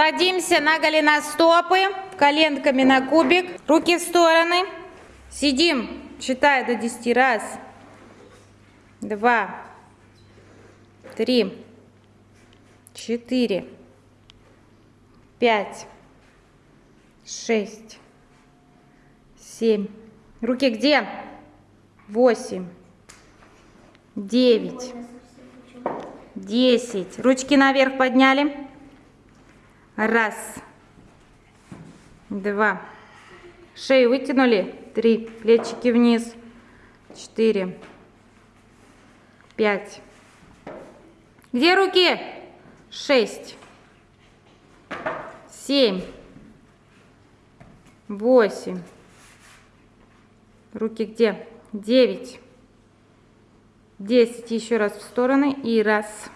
Садимся на голеностопы, коленками на кубик, руки в стороны. Сидим, считаю до 10 раз. Два, три, четыре, пять, шесть, семь. Руки где? Восемь, девять, десять. Ручки наверх подняли. Раз, два. Шею вытянули. Три. Плечики вниз. Четыре, пять. Где руки? Шесть, семь, восемь. Руки где? Девять, десять. Еще раз в стороны. И раз.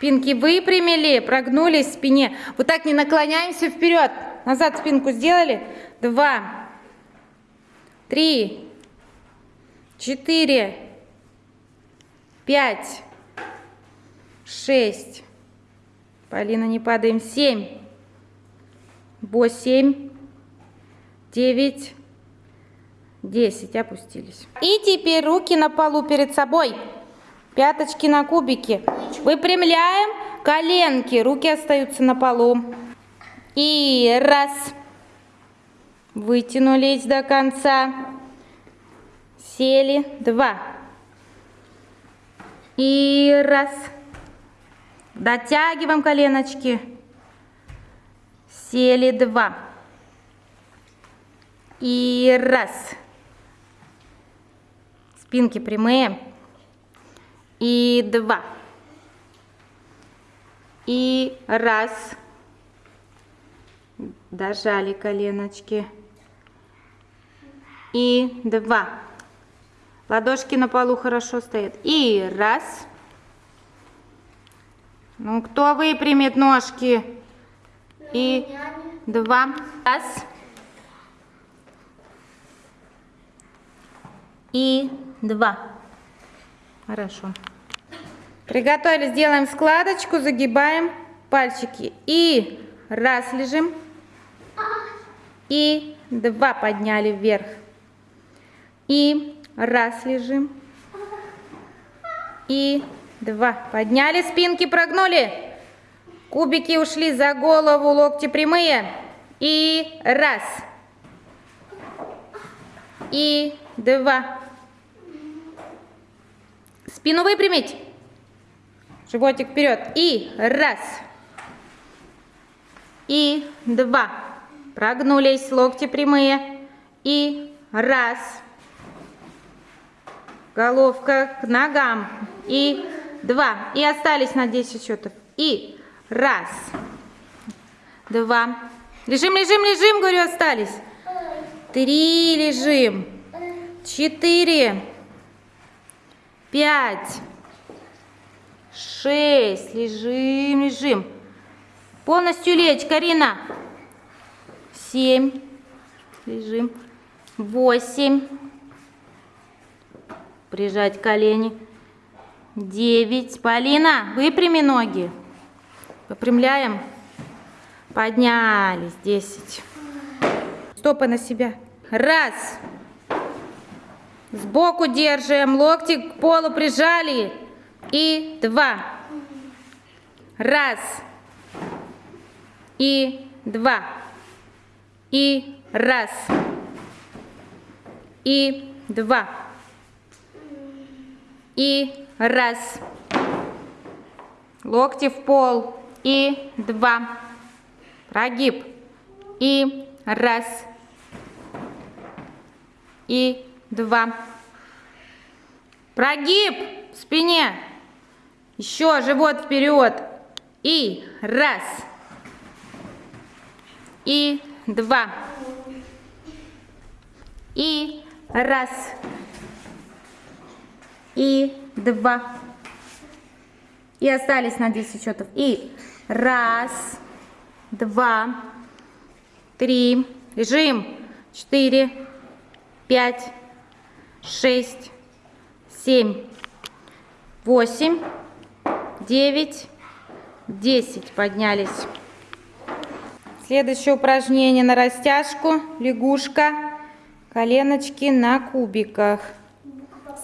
Спинки выпрямили, прогнулись в спине. Вот так не наклоняемся вперед. Назад спинку сделали. Два, три, четыре, пять, шесть. Полина, не падаем. Семь, восемь, девять, десять. Опустились. И теперь руки на полу перед собой. Пяточки на кубике. Выпрямляем коленки. Руки остаются на полу. И раз. Вытянулись до конца. Сели. Два. И раз. Дотягиваем коленочки. Сели. Два. И раз. Спинки прямые и два. И раз. Дожали коленочки. И два. Ладошки на полу хорошо стоят. И раз. Ну, кто выпрямит ножки? И два. Раз. И два. Хорошо. Приготовились, делаем складочку, загибаем пальчики. И раз лежим. И два подняли вверх. И раз лежим. И два. Подняли спинки, прогнули. Кубики ушли за голову, локти прямые. И раз. И два. Спину выпрямить. Животик вперед. И раз. И два. Прогнулись, локти прямые. И раз. Головка к ногам. И два. И остались на 10 счетов. И раз. Два. Лежим, лежим, лежим, говорю, остались. Три лежим. Четыре. Пять шесть. Лежим, лежим. Полностью лечь, Карина. Семь. Лежим. Восемь. Прижать колени. Девять. Полина, выпрями ноги. Выпрямляем. Поднялись. Десять. Стопы на себя. Раз. Сбоку держим. Локти к полу прижали и два. Раз. И два. И раз. И два. И раз. Локти в пол. И два. Прогиб. И раз. И два. Прогиб в спине. Еще живот вперед. И раз. И два. И раз. И два. И остались на 10 счетов. И раз, два, три, лежим, четыре, пять, шесть, семь, восемь, девять, десять поднялись. Следующее упражнение на растяжку. Лягушка. Коленочки на кубиках.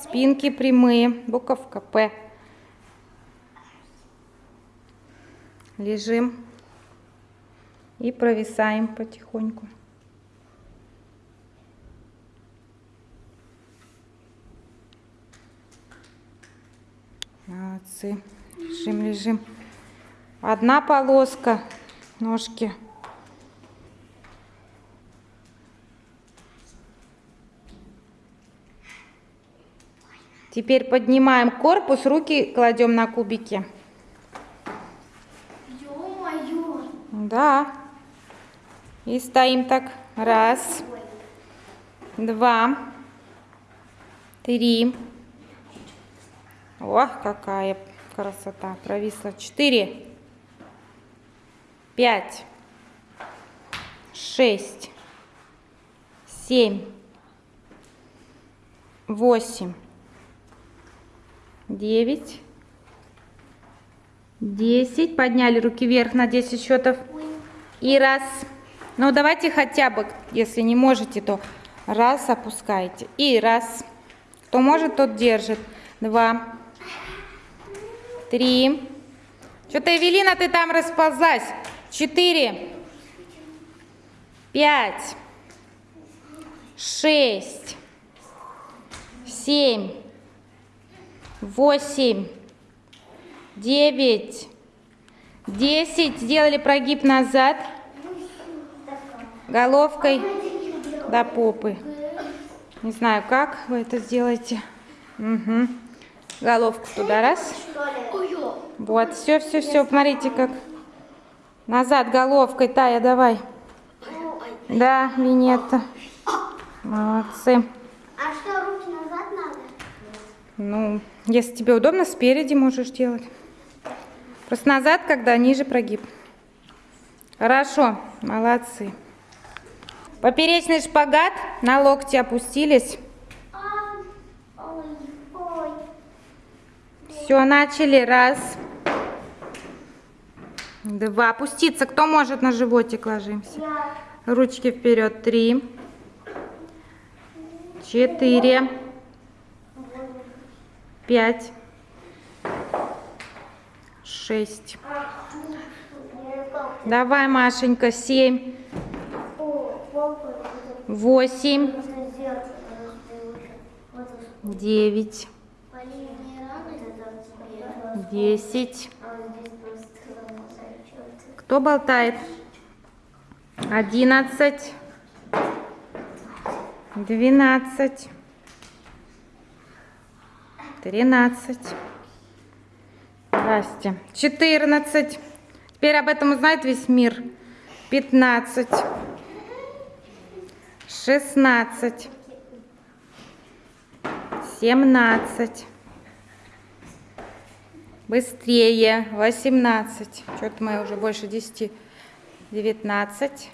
Спинки прямые. Буковка П. Лежим. И провисаем потихоньку. Молодцы. Лежим, лежим. Одна полоска. Ножки. Теперь поднимаем корпус, руки кладем на кубики. Да. И стоим так. Раз, два, три. Ох, какая красота. Провисла. Четыре, пять, шесть, семь, восемь, девять, десять. Подняли руки вверх на 10 счетов. И раз. Ну, давайте хотя бы, если не можете, то раз опускаете. И раз. Кто может, тот держит. Два. Три. Что-то, Эвелина, ты там расползлась. Четыре. Пять. Шесть. Семь. Восемь. Девять. Десять. Сделали прогиб назад. Головкой до попы. Не знаю, как вы это сделаете. Угу. Головку туда раз. Вот, все, все, все. Смотрите, как назад головкой. Тая, давай. Да, Винетта. Молодцы. А что, руки назад надо? Ну, если тебе удобно, спереди можешь делать. Просто назад, когда ниже прогиб. Хорошо, молодцы. Поперечный шпагат, на локти опустились. А, Ой, ой. Все, начали. Раз. Два. Опуститься. Кто может на животик ложимся? Ручки вперед. Три. Четыре. Пять. Шесть. Давай, Машенька. Семь. Восемь. Девять. Десять. Кто болтает? Одиннадцать. Двенадцать. Тринадцать. Здрасте. Четырнадцать. Теперь об этом узнает весь мир. Пятнадцать. Шестнадцать. Семнадцать. Быстрее. Восемнадцать. Что-то мы уже больше десяти. Девятнадцать.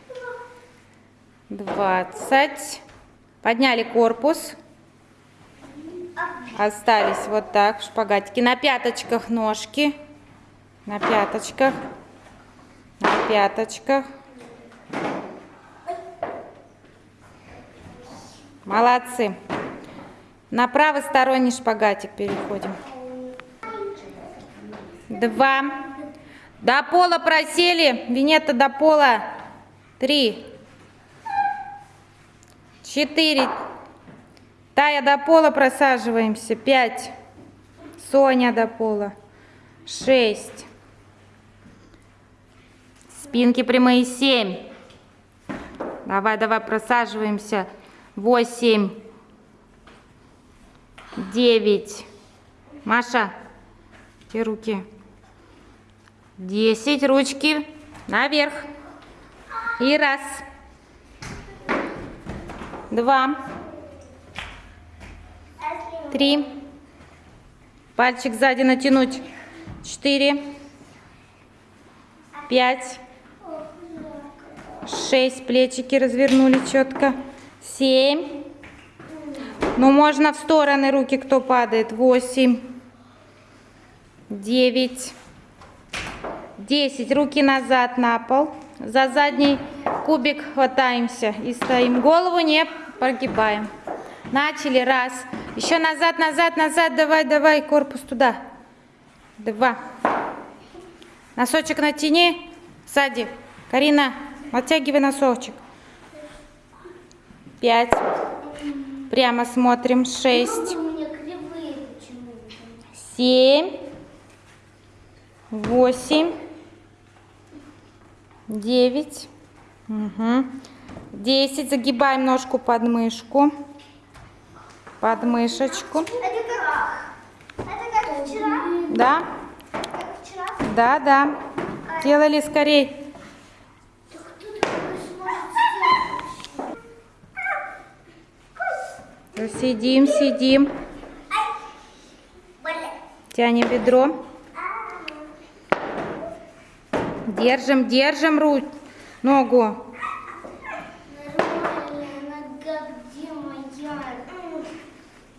Двадцать. Подняли корпус. Остались вот так в шпагатике. На пяточках ножки. На пяточках. На пяточках. Молодцы. На правосторонний шпагатик переходим. Два. До пола просели. Винета до пола. Три. Четыре. Тая до пола просаживаемся. Пять. Соня до пола. Шесть. Спинки прямые. Семь. Давай, давай, просаживаемся. Восемь. Девять. Маша, те руки. Десять. Ручки наверх. И раз. Два. Три. Пальчик сзади натянуть. Четыре. Пять. Шесть. Плечики развернули четко. Семь. Ну, можно в стороны руки, кто падает. Восемь. Девять. Десять. Руки назад на пол. За задней кубик хватаемся и стоим. Голову не прогибаем. Начали, раз. Еще назад, назад, назад, давай, давай, корпус туда. Два. Носочек натяни, сзади. Карина, оттягивай носочек. Пять. Прямо смотрим. Шесть. Семь, восемь, девять, угу. десять. Загибаем ножку под мышку, под мышечку. Это как... Это как вчера? Да, Как вчера? да, да. Делали скорей. Сидим, сидим. Тянем бедро. Держим, держим ру... ногу.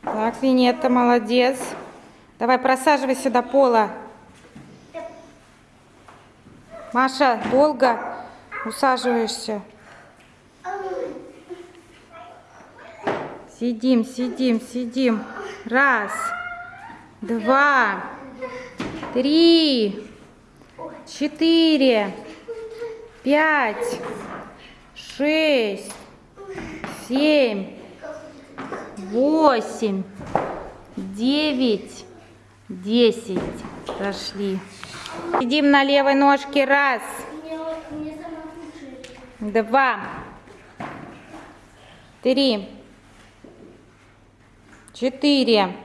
Так, Винетта, молодец. Давай, просаживайся до пола. Маша, долго усаживаешься. Сидим, сидим, сидим. Раз, два, три, четыре, пять, шесть, семь, восемь, девять, десять. Прошли. Сидим на левой ножке. Раз, два, три, четыре.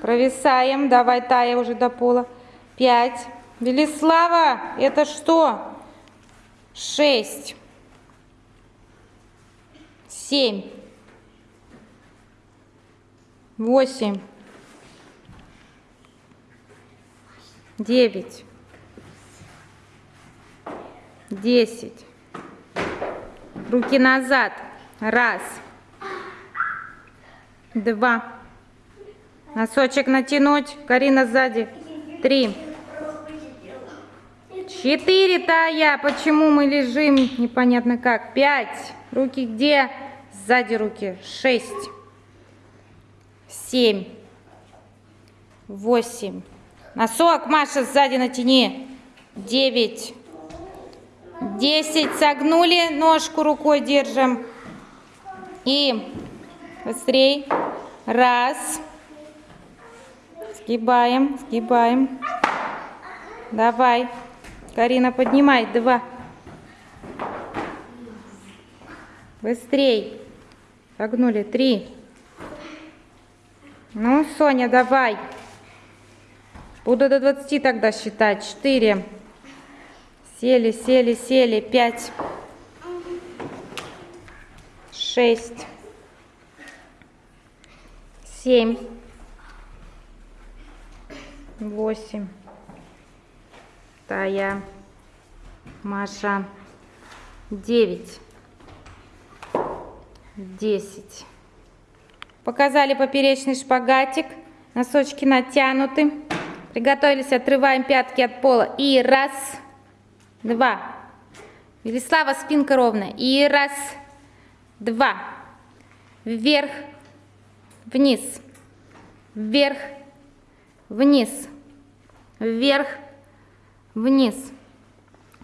Провисаем. Давай, Тая, уже до пола. Пять. Велислава, это что? Шесть. Семь. Восемь. Девять. Десять. Руки назад. Раз. Два. Носочек натянуть. Карина сзади. Три. Четыре, Тая. Почему мы лежим? Непонятно как. Пять. Руки где? Сзади руки. Шесть. Семь. Восемь. Носок, Маша, сзади натяни. Девять. Десять. Согнули. Ножку рукой держим. И быстрей. Раз. Сгибаем, сгибаем. Давай. Карина, поднимай. Два. Быстрей. Согнули. Три. Ну, Соня, давай. Буду до 20 тогда считать. Четыре. Сели, сели, сели. Пять. Шесть. Семь. Восемь. Тая. Маша. Девять. Десять. Показали поперечный шпагатик. Носочки натянуты. Приготовились, отрываем пятки от пола. И раз, два. Велислава, спинка ровная. И раз, два. Вверх, вниз. Вверх, вниз. Вверх, вниз.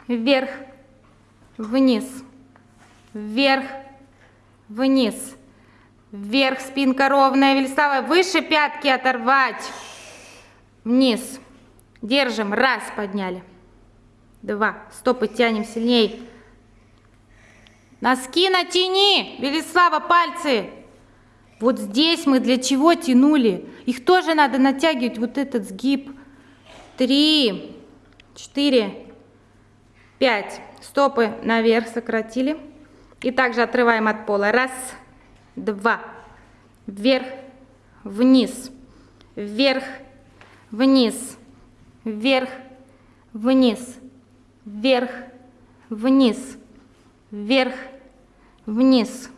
Вверх, вниз. Вверх, вниз. Вверх, спинка ровная. Велислава, выше пятки оторвать. Вниз. Держим. Раз, подняли. Два. Стопы тянем сильней. Носки натяни. Велислава, пальцы. Вот здесь мы для чего тянули? Их тоже надо натягивать, вот этот сгиб. Три, четыре, пять. Стопы наверх сократили. И также отрываем от пола. Раз, два. Вверх, вниз. Вверх, вниз. Вверх, вниз. Вверх, вниз. Вверх, вниз.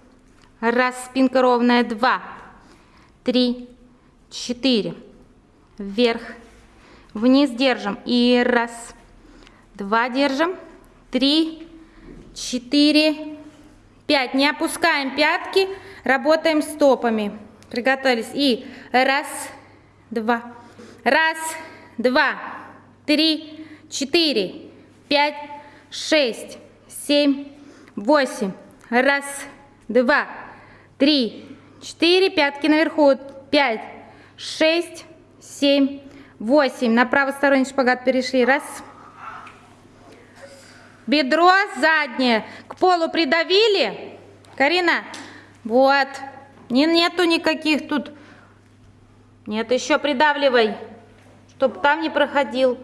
Раз, спинка ровная, два, три, четыре. Вверх, вниз держим. И раз, два держим, три, четыре, пять. Не опускаем пятки, работаем стопами. Приготовились. И раз, два, раз, два, три, четыре, пять, шесть, семь, восемь. Раз, два, три, четыре. Пятки наверху. Пять, шесть, семь, восемь. На правосторонний шпагат перешли. Раз. Бедро заднее к полу придавили. Карина, вот. Не, нету никаких тут. Нет, еще придавливай, чтобы там не проходил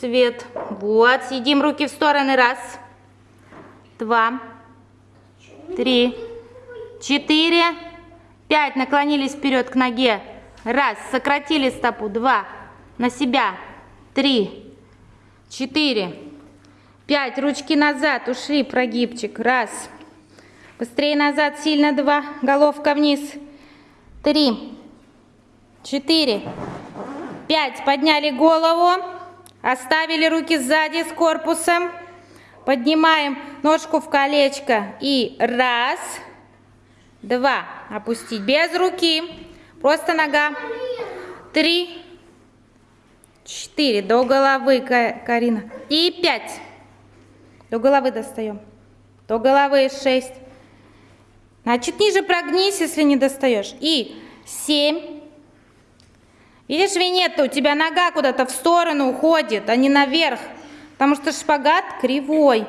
свет. Вот, съедим руки в стороны. Раз, два, три, четыре, пять. Наклонились вперед к ноге. Раз, сократили стопу. Два, на себя. Три, четыре, пять. Ручки назад, ушли, прогибчик. Раз, быстрее назад, сильно. Два, головка вниз. Три, четыре, пять. Подняли голову, оставили руки сзади с корпусом. Поднимаем ножку в колечко. И раз, два. Опустить без руки. Просто нога. Три, четыре. До головы, Карина. И пять. До головы достаем. До головы шесть. Значит, ниже прогнись, если не достаешь. И семь. Видишь, Винетта, у тебя нога куда-то в сторону уходит, а не наверх. Потому что шпагат кривой.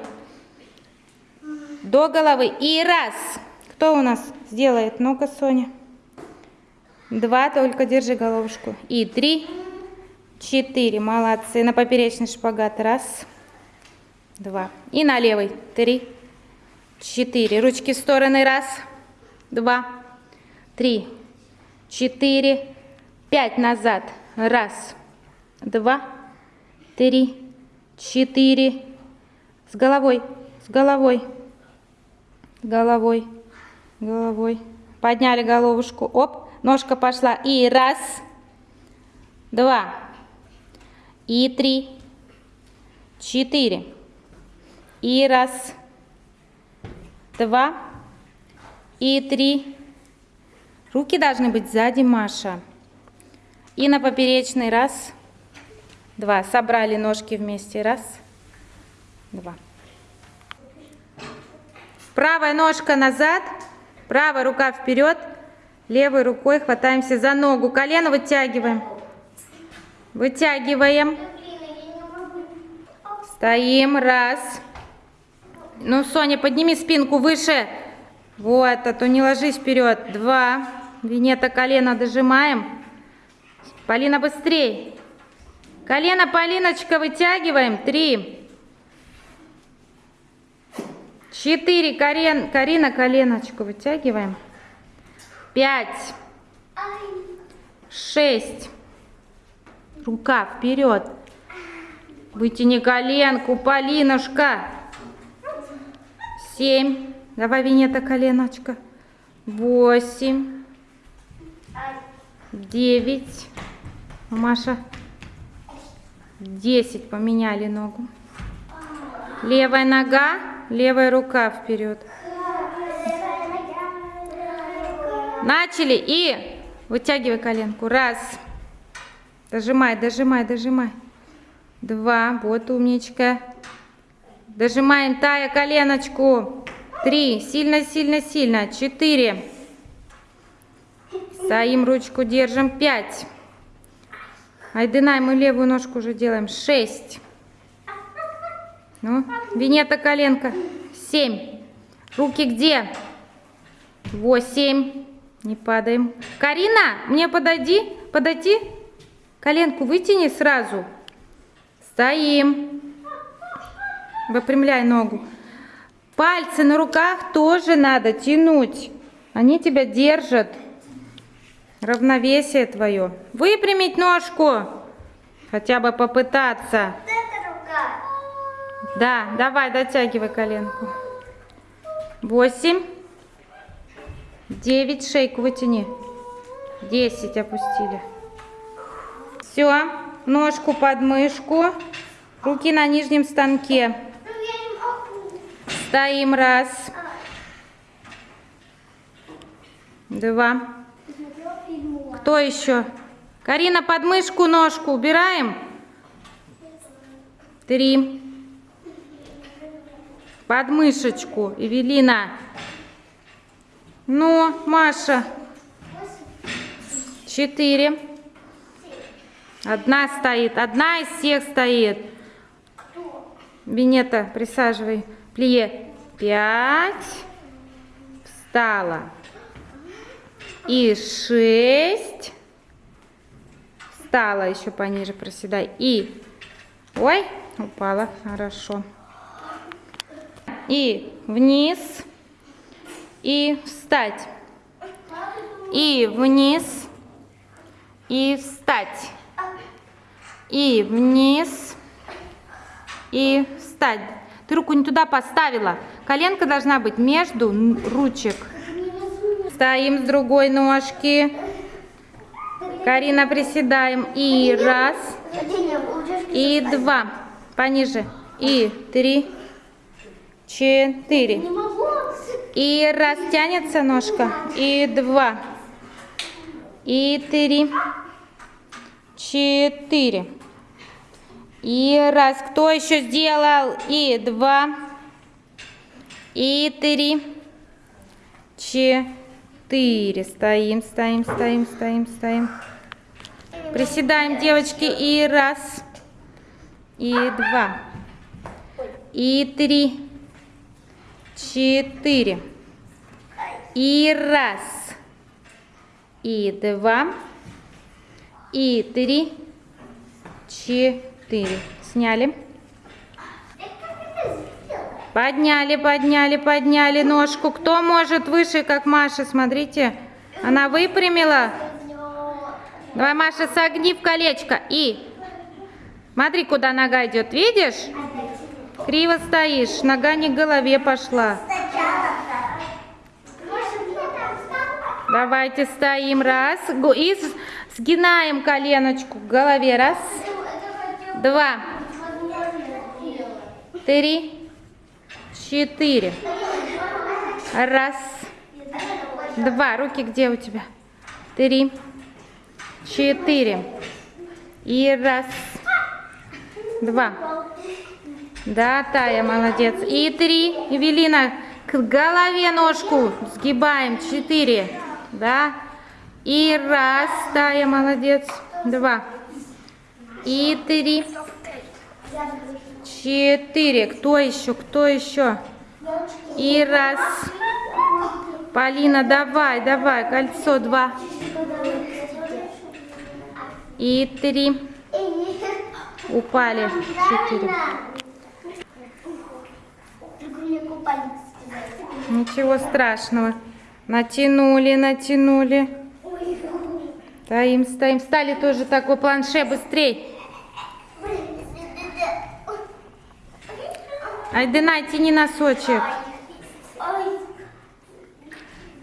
До головы. И раз. Кто у нас сделает? Ну-ка, Соня. Два, только держи головушку. И три, четыре. Молодцы. На поперечный шпагат. Раз, два. И на левый. Три, четыре. Ручки в стороны. Раз, два, три, четыре, пять. Назад. Раз, два, три, четыре. С головой, с головой, головой, головой. Подняли головушку. Оп. Ножка пошла. И раз, два, и три, четыре. И раз, два, и три. Руки должны быть сзади, Маша. И на поперечный раз, два. Собрали ножки вместе. Раз, два. Правая ножка назад, правая рука вперед. Левой рукой хватаемся за ногу. Колено вытягиваем. Вытягиваем. Стоим. Раз. Ну, Соня, подними спинку выше. Вот, а то не ложись вперед. Два. Винета колено дожимаем. Полина, быстрей. Колено, Полиночка, вытягиваем. Три. Четыре. Карен, Карина, коленочку вытягиваем пять, шесть. Рука вперед. Вытяни коленку, Полинушка. Семь. Давай, Винета, коленочка. Восемь. Девять. Маша. Десять. Поменяли ногу. Левая нога, левая рука вперед. Начали и вытягивай коленку. Раз. Дожимай, дожимай, дожимай. Два. Вот умничка. Дожимаем тая коленочку. Три. Сильно, сильно, сильно. Четыре. Стоим, ручку держим. Пять. Айдынай, мы левую ножку уже делаем. Шесть. Ну, Винета коленка. Семь. Руки где? Восемь. Не падаем. Карина, мне подойди, подойди. Коленку вытяни сразу. Стоим. Выпрямляй ногу. Пальцы на руках тоже надо тянуть. Они тебя держат. Равновесие твое. Выпрямить ножку. Хотя бы попытаться. Да, давай, дотягивай коленку. Восемь. Девять, шейку вытяни. Десять опустили. Все, ножку под мышку, руки на нижнем станке. Стоим. Раз. Два. Кто еще? Карина, подмышку, ножку убираем. Три. Подмышечку. Эвелина. Ну, Маша. Четыре. Одна стоит. Одна из всех стоит. Винета, присаживай. Плие. Пять. Встала. И шесть. Встала еще пониже, проседай. И, ой, упала, хорошо. И вниз. И встать. И вниз. И встать. И вниз. И встать. Ты руку не туда поставила. Коленка должна быть между ручек. Стоим с другой ножки. Карина, приседаем. И раз. И два. Пониже. И три. Четыре. И раз тянется ножка. И два. И три. Четыре. И раз. Кто еще сделал? И два. И три. Четыре. Стоим, стоим, стоим, стоим, стоим. Приседаем, девочки. И раз. И два. И три. Четыре. И раз. И два. И три. Четыре. Сняли. Подняли, подняли, подняли ножку. Кто может выше, как Маша? Смотрите. Она выпрямила. Давай, Маша, согни в колечко. И. Смотри, куда нога идет. Видишь? Криво стоишь. Нога не к голове пошла. Давайте стоим. Раз. И сгинаем коленочку к голове. Раз. Два. Три. Четыре. Раз. Два. Руки где у тебя? Три. Четыре. И раз. Два. Да, Тая, молодец. И три. Эвелина, к голове ножку сгибаем. Четыре. Да. И раз. Тая, молодец. Два. И три. Четыре. Кто еще? Кто еще? И раз. Полина, давай, давай. Кольцо два. И три. Упали. Четыре. Ничего страшного. Натянули, натянули. Стоим, стоим. Стали тоже такой планше быстрей. Айдена, тяни носочек.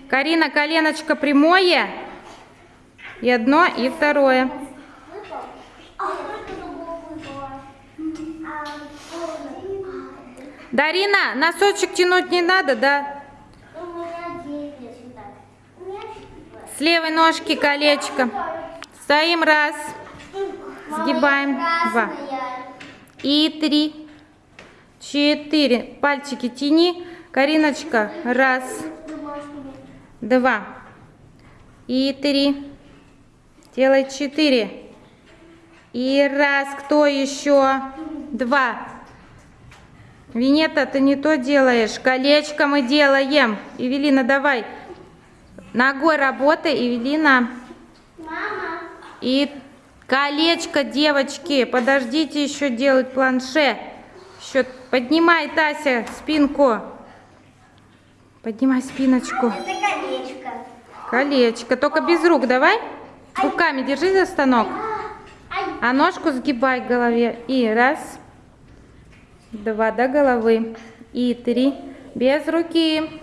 Карина, коленочко прямое. И одно, и второе. Дарина, носочек тянуть не надо, да? С левой ножки колечко. Стоим раз. Сгибаем. Два. И три. Четыре. Пальчики тяни. Кариночка. Раз. Два. И три. Делай четыре. И раз. Кто еще? Два. Винета, ты не то делаешь. Колечко мы делаем. Эвелина, давай. Ногой работай, Эвелина. Мама. И колечко, девочки. Подождите еще делать планше. Еще поднимай, Тася, спинку. Поднимай спиночку. Это колечко. Колечко. Только без рук давай. Руками держи за станок. А ножку сгибай к голове. И раз. Два до головы. И три. Без руки.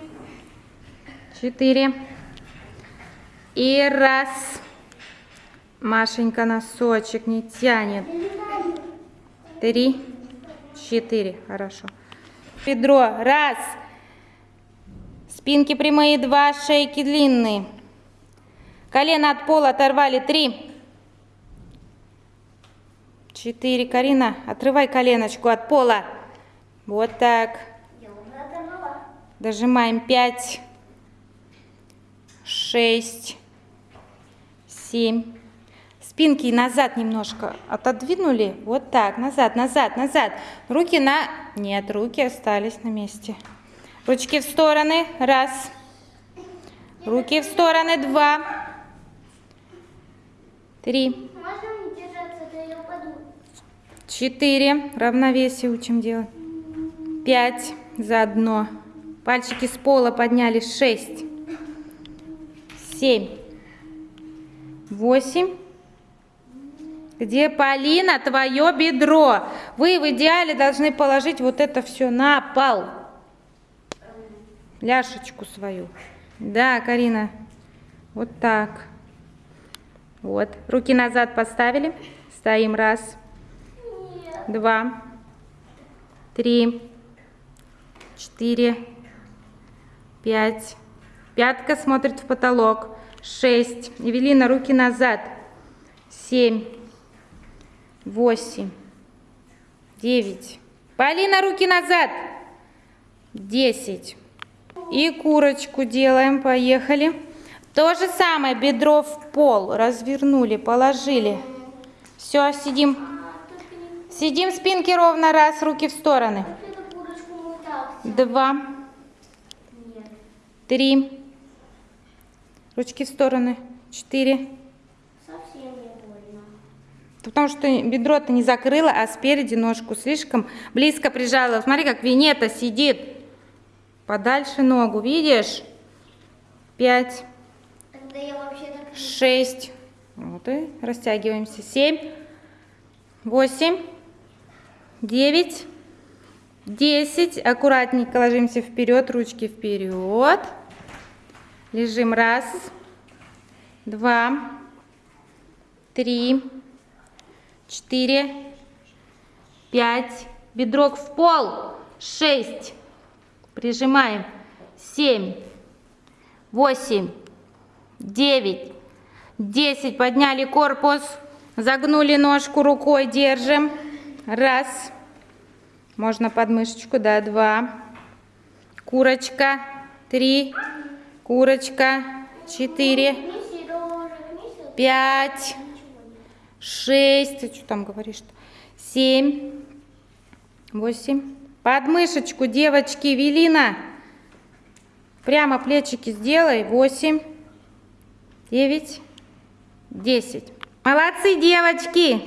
Четыре. И раз. Машенька носочек не тянет. Три. Четыре. Хорошо. Бедро. Раз. Спинки прямые. Два. Шейки длинные. Колено от пола оторвали. Три. Четыре. Карина, отрывай коленочку от пола. Вот так. Дожимаем 5, 6, 7. Спинки назад немножко отодвинули. Вот так, назад, назад, назад. Руки на... Нет, руки остались на месте. Ручки в стороны. Раз. Руки в стороны. Два. Три. Четыре. Равновесие учим делать. Пять. Заодно. Пальчики с пола подняли. Шесть. Семь. Восемь. Где, Полина, твое бедро? Вы в идеале должны положить вот это все на пол. Ляшечку свою. Да, Карина. Вот так. Вот. Руки назад поставили. Стоим. Раз два, три, четыре, пять. Пятка смотрит в потолок. Шесть. Евелина, руки назад. Семь, восемь, девять. Полина, руки назад. Десять. И курочку делаем. Поехали. То же самое. Бедро в пол. Развернули, положили. Все, сидим. Сидим спинки ровно, раз, руки в стороны. Два, три, ручки в стороны, четыре. Совсем не больно. Потому что бедро ты не закрыла, а спереди ножку слишком близко прижала. Смотри, как Винета сидит. Подальше ногу, видишь? Пять, Тогда я вообще так не... шесть. Вот и растягиваемся. Семь, восемь, девять, десять. Аккуратненько ложимся вперед, ручки вперед. Лежим раз, два, три, четыре, пять. Бедрок в пол. Шесть. Прижимаем. Семь, восемь, девять, десять. Подняли корпус. Загнули ножку рукой. Держим. Раз. Можно подмышечку, да, два. Курочка. Три. Курочка. Четыре. Пять. Шесть. Ты что там говоришь-то? Семь. Восемь. Подмышечку, девочки, Велина. Прямо плечики сделай. Восемь. Девять. Десять. Молодцы, девочки.